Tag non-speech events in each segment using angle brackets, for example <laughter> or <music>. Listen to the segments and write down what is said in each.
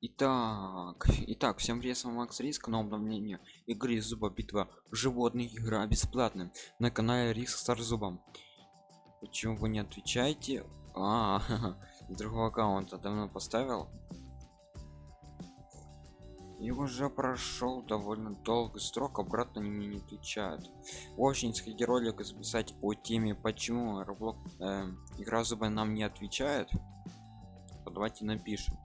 Итак, итак, всем привет, с вами Макс Риск, на обновление игры Зуба Битва животных, игра бесплатная на канале Риск Стар Зубом. Почему вы не отвечаете? А, <laughs> другого аккаунта давно поставил. И уже прошел довольно долгий срок, обратно они мне не отвечают. Очень сходи ролик записать о теме, почему Roblox, э, игра Зуба нам не отвечает. Давайте напишем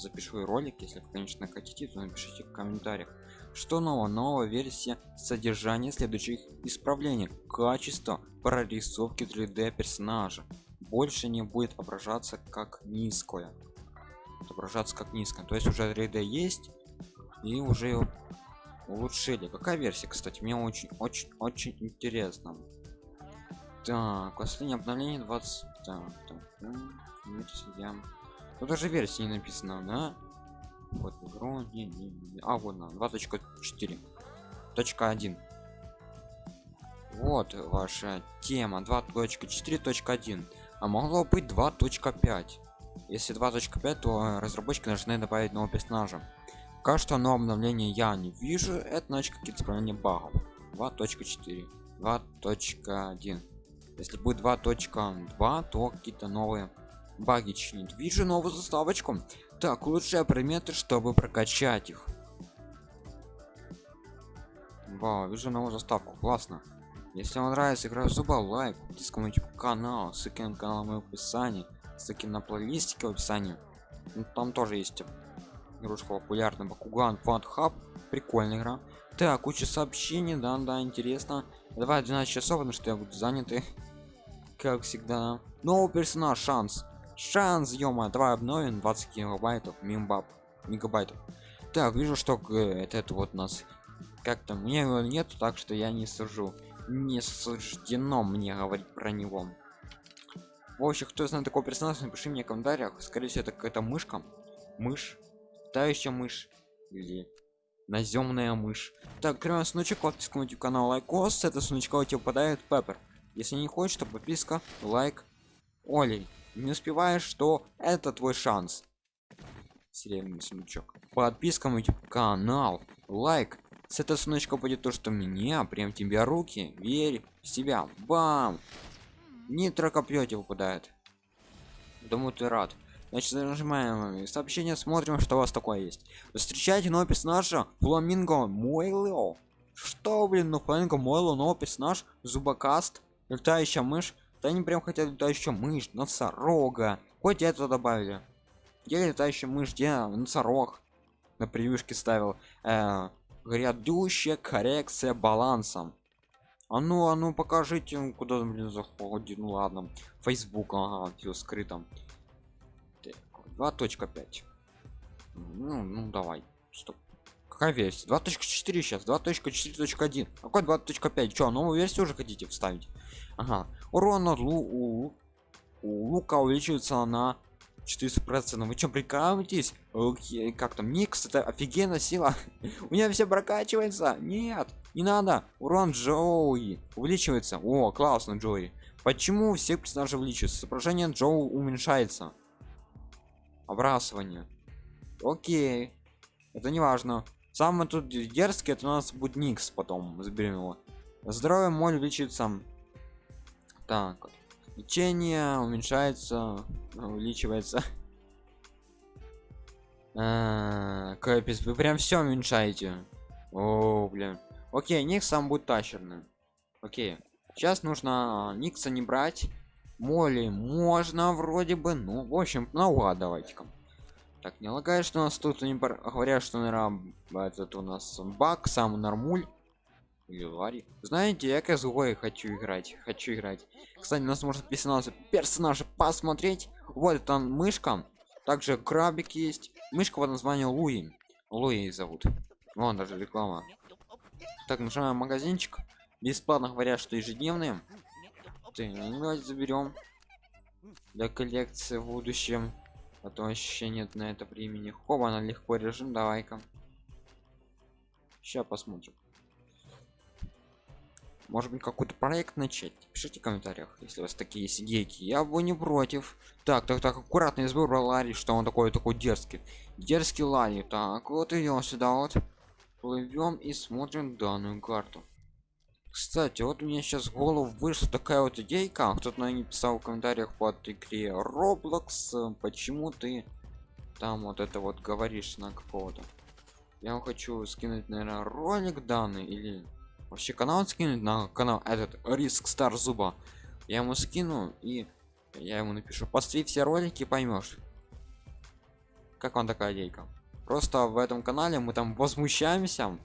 запишу ролик если вы конечно хотите то напишите в комментариях. Что нового? Новая версия содержания следующих исправлений. Качество прорисовки 3d персонажа. Больше не будет отображаться как низкое. Отображаться как низкое. То есть уже 3d есть и уже улучшили. Какая версия кстати? Мне очень очень очень интересно. Так последнее обновление 20 так, так, версия Тут даже версии не написано, да? Вот игру, не, не, не. а вот на 2.4 точка 1 вот ваша тема 2.4.1 а могло быть 2.5 если 2.5 то разработчики должны добавить нового персонажа. Пока что новое обновление я не вижу. Это значит какие-то исправления багов 2.4 2.1 если будет 2.2 то какие-то новые баги чинит вижу новую заставочку. Так лучшие предметы чтобы прокачать их. Вау вижу новую заставку классно. Если вам нравится игра зуба лайк подписка на канал. Ссылки на канал в описании ссылки на плейлистики в описании. Ну, там тоже есть игрушка популярная бакуган фан хаб прикольная игра. Так куча сообщений да да интересно. Давай 12 часов потому что я буду занятый <laughs> как всегда. Новый персонаж шанс шанс давай обновим 20 гигабайтов мимбаб мегабайтов. Так вижу что это, вот нас как-то мне его нет так что я не сужу не суждено мне говорить про него. В общем кто знает такого персонажа напиши мне в комментариях. Скорее всего это какая-то мышка мышь тающая мышь или наземная мышь. Так кроме сундучок подписку на канал лайкос. Это сундучка у тебя попадает пеппер. Если не хочешь то подписка лайк олей не успеваешь что это твой шанс. Серебряный сундучок подписка youtube канал. Лайк. С этого сундучка будет то что меня прям тебе руки. Верь в себя. Бам! Нитро копье тебе выпадает. Думаю ты рад. Значит нажимаем сообщение смотрим что у вас такое есть. Встречайте нового персонажа фламинго мойло. Что блин ну фламинго мойло новый персонаж зубокаст летающая мышь да они прям хотят летающую мышь носорога. Хоть это добавили. Я летающая мышь где носорог на превьюшке ставил. Э, грядущая коррекция балансом а ну а ну покажите куда блин заходит. Ну ладно. Facebook ага, все скрыто. 2.5 ну, ну давай. Стоп какая версия? 2.4 сейчас 2.4.1 какой 2.5 что новую версию уже хотите вставить? Ага. Урон от лу у, у лука увеличивается на 400 процентов. Вы что прикалываетесь? Как там? Никс это офигенная сила. <laughs> У меня все прокачивается. Нет не надо. Урон джоуи увеличивается. О классно джои почему все персонажи увеличиваются? Соображение джоу уменьшается. Обрасывание. Окей. Это не важно самый тут дерзкий это у нас будет никс потом заберем его. Здоровье моль увеличивается так лечение уменьшается увеличивается. <laughs> А, капец вы прям все уменьшаете. О блин. Окей ник сам будет тащерным. Окей. Сейчас нужно никса не брать. Моли можно вроде бы ну в общем наугад давайте-ка так не лагает что у нас тут они говорят что наверное этот у нас баг сам нормуль или знаете я как хочу играть хочу играть. Кстати у нас персонаж персонажа посмотреть. Вот там мышка также крабик есть. Мышка под названием луи. Луи зовут. Вон даже реклама. Так нажимаем магазинчик. Бесплатно говорят что ежедневные. Ты давайте заберем для коллекции в будущем а то вообще нет на это времени. Хоба на легко режим давай-ка. Сейчас посмотрим. Может быть какой-то проект начать? Пишите в комментариях если у вас такие есть я бы не против. Так так так аккуратно из выбора ларри что он такой такой дерзкий. Дерзкий ларри. Так вот идем сюда вот. Плывем и смотрим данную карту кстати вот у меня сейчас в голову вышла такая вот идейка. Кто-то на писал в комментариях под игре roblox почему ты там вот это вот говоришь на какого-то? Я хочу скинуть наверное ролик данный или вообще канал скинуть на канал этот риск стар зуба я ему скину и я ему напишу. Посмотри все ролики поймешь как вам такая идейка. Просто в этом канале мы там возмущаемся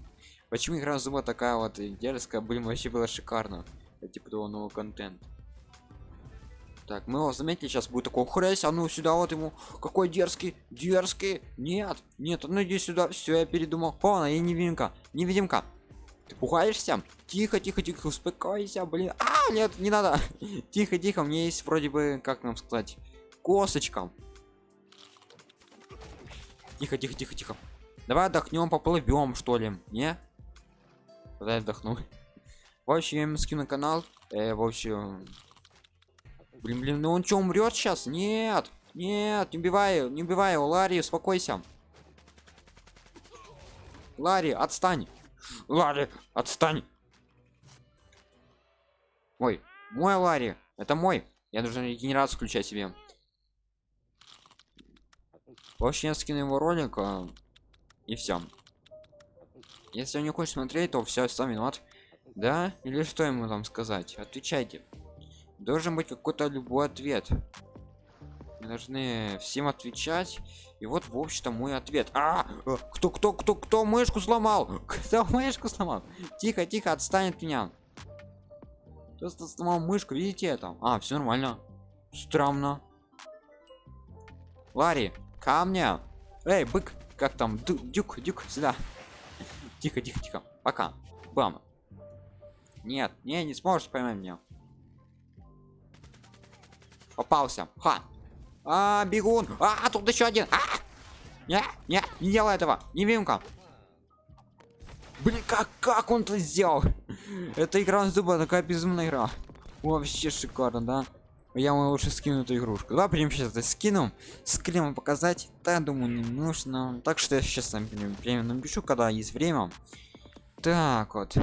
почему игра зуба такая вот дерзкая блин вообще было шикарно. Это типа того новый контент. Так мы его заметили сейчас будет такой хресь а ну сюда вот ему какой дерзкий дерзкий нет нет ну иди сюда все я передумал. О я невидимка невидимка. Ты пугаешься? Тихо тихо тихо успокойся блин. А нет не надо. <laughs> Тихо тихо мне есть вроде бы как нам сказать косточка. Тихо тихо тихо тихо. Давай отдохнем поплывем что ли не Дай отдохну в общем скину канал. Э, в общем блин блин ну он что умрет сейчас нет нет не убивай не убивай его ларри успокойся. Ларри отстань. Ларри отстань. Ой мой ларри это мой. Я должен регенерацию включать себе. В общем я скину его ролик а, и все если он не хочет смотреть то все сам виноват да? Или что ему там сказать? Отвечайте. Должен быть какой-то любой ответ. Мы должны всем отвечать. И вот в общем-то мой ответ. А э, кто кто кто кто мышку сломал? <laughs> Кто мышку сломал? Тихо тихо отстанет от меня. Просто сломал мышку видите это? А все нормально. Странно. Ларри камня эй бык как там? Дюк дюк сюда тихо тихо тихо. Пока. Бам. Нет не не сможешь поймать меня. Попался. Ха. А бегун. А тут еще один. А! не не не делай этого. Не вимка блин как как он это сделал? <laughs> Это игра зуба такая безумная игра. Вообще шикарно да я ему лучше скину эту игрушку. Да прям сейчас это скину скрин показать. Да думаю не нужно. Так что я сейчас там время напишу когда есть время. Так вот.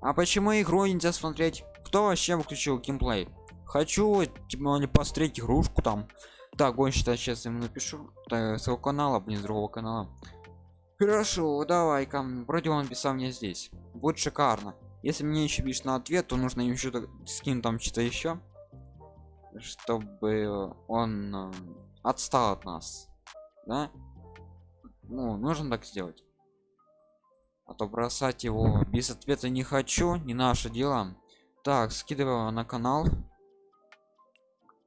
А почему игру нельзя смотреть? Кто вообще выключил геймплей? Хочу типа посмотреть игрушку там. Так гонщик сейчас ему напишу. Так, своего канала блин другого канала. Хорошо давай-ка вроде он писал мне здесь. Будет шикарно. Если мне еще пишешь на ответ то нужно еще скинуть там что-то еще чтобы он э, отстал от нас да? Ну нужно так сделать. А то бросать его без ответа не хочу не наше дело так скидываю на канал.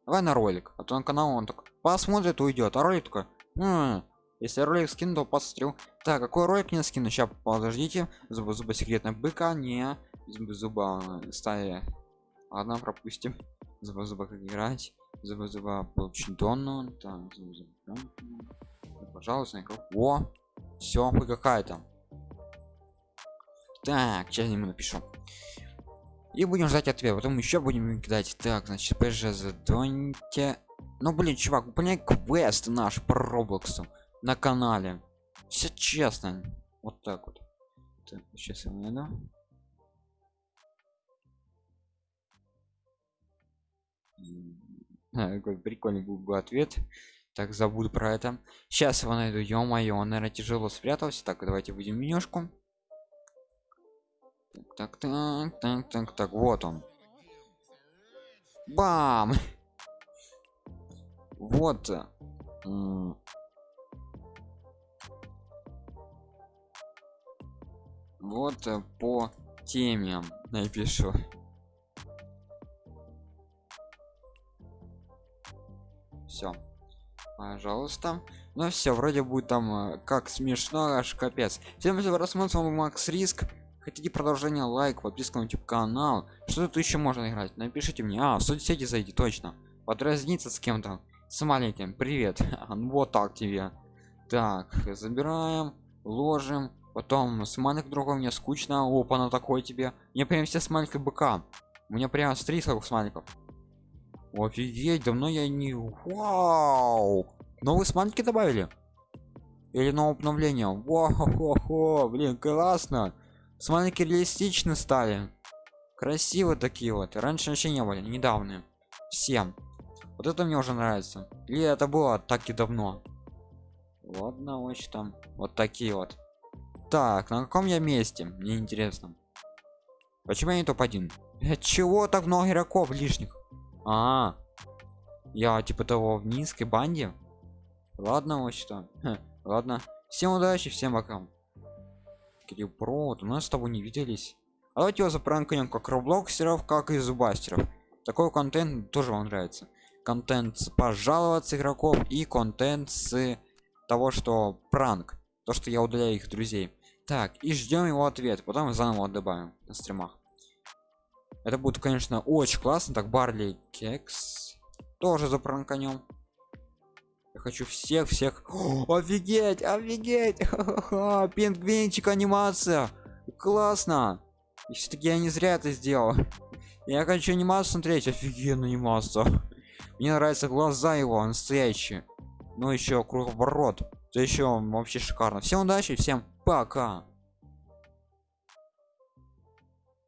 Давай на ролик а то на канал он так посмотрит уйдет а ролик такой М если ролик скину то посмотрю так какой ролик не скину? Сейчас подождите. Зуба зуба секретная быка не зуба зуба стая ладно пропустим зуба зуба как играть. Зуба зуба получить донну так зуба, зуба. пожалуйста о все вы какая-то так сейчас ему напишу. И будем ждать ответ. Потом еще будем кидать. Так значит пж задоньте ну блин чувак выполняй квест наш по роблоксу на канале. Все честно. Вот так вот. Так, сейчас я найду какой прикольный был бы ответ. Так забуду про это. Сейчас его найду ё-моё он наверное тяжело спрятался. Так давайте будем менюшку. Так так так так так вот он. Бам! Вот вот э, по теме напишу все пожалуйста. Ну все вроде будет там э, как смешно аж капец. Всем спасибо просмотр макс риск. Хотите продолжение лайк подписка на youtube канал? Что тут еще можно играть? Напишите мне. А в соцсети зайди точно. Подразниться с кем-то. С маленьким. Привет. <laughs> Вот так тебе. Так забираем ложим. Потом смайлик другой мне скучно. Опа на такой тебе. Мне прям все смайлики быка. У меня прям с 3 смайликов офигеть давно я не вау! Новые смайлики добавили? Или новое обновление? Вау блин классно! Смайлики реалистично стали. Красиво такие вот. Раньше вообще не были недавно. Всем. Вот это мне уже нравится. Или это было так и давно. Ладно вот там. Вот такие вот. Так на каком я месте? Мне интересно. Почему я не топ-1 чего так много игроков лишних а, я типа того в низкой банде? Ладно что. Ладно. Всем удачи всем пока. Кирилл Про, вот у нас с тобой не виделись. А давайте его запранкнем как роблоксеров как и зубастеров. Такой контент тоже вам нравится. Контент с пожаловаться игроков и контент с того что пранк. То что я удаляю их друзей. Так и ждем его ответ потом заново добавим на стримах это будет конечно очень классно. Так барли кекс. Тоже запранканем я хочу всех всех. О, офигеть офигеть! <laughs> Пингвинчик анимация. Классно. Все-таки я не зря это сделал. <laughs> Я хочу анимацию смотреть. Офигенная анимация. Мне нравятся глаза его настоящие ну еще круговорот. Это еще вообще шикарно. Всем удачи всем пока